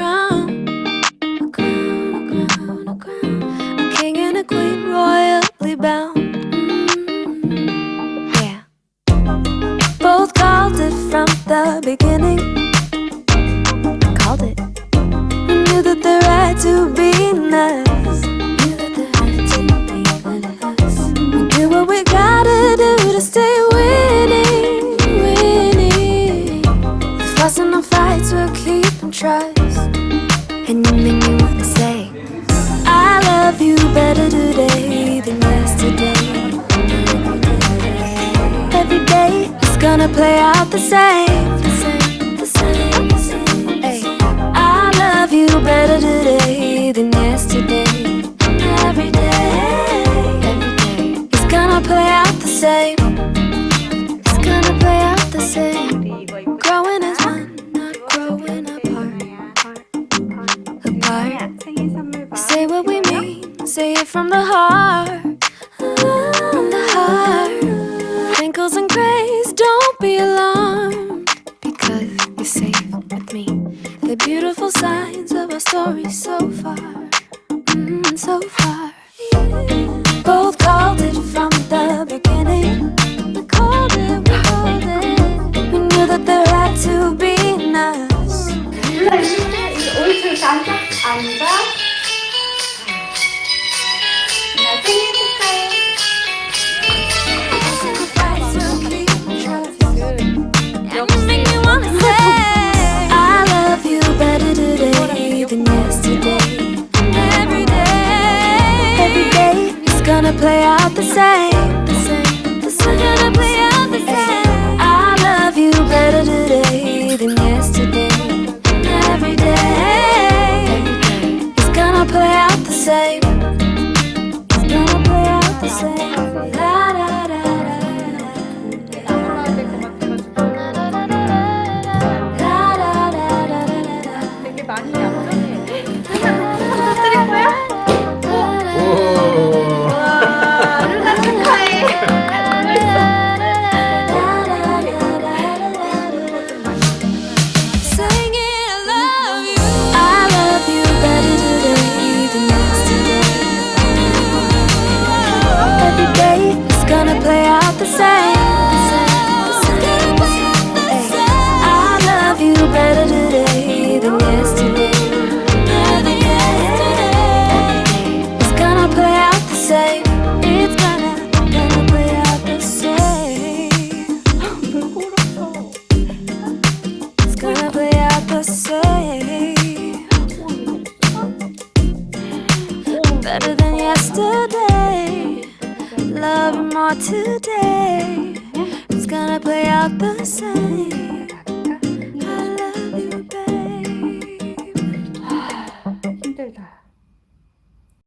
crown, a crown, a crown, a crown, a king and a queen royally bound. Mm-hmm. Yeah. Both called it from the beginning. Called it. Knew that the right to be nice. Knew that the right to be us. We do what we gotta do to stay winning, winning. Fussing the fights, we'll keep and try. gonna play out the same. Hey. I love you better today than yesterday. Every day, every day. It's gonna play out the same. It's gonna play out the same. Growing as one, not growing apart. Apart. Say what we mean, say it from the heart. From the heart don't be alarmed because you're safe with me. The beautiful signs of our story so far, mm, so far. Yeah. Both called it from the beginning. We called it, we called it. We knew that there had to be nice. Play out. Better than yesterday. Love more today. It's gonna play out the same.